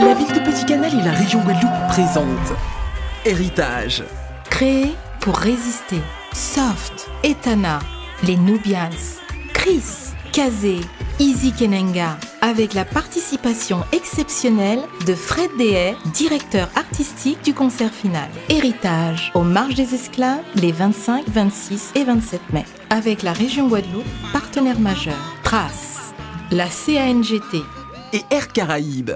La ville de Petit Canal et la région Guadeloupe présentent Héritage. Créé pour résister. Soft, Etana, les Nubians, Chris, Kazé, Easy Kenenga, avec la participation exceptionnelle de Fred Dehay, directeur artistique du concert final. Héritage, aux marges des esclaves, les 25, 26 et 27 mai. Avec la région Guadeloupe, partenaire majeur. Trace, la CANGT, Et Air Caraïbes.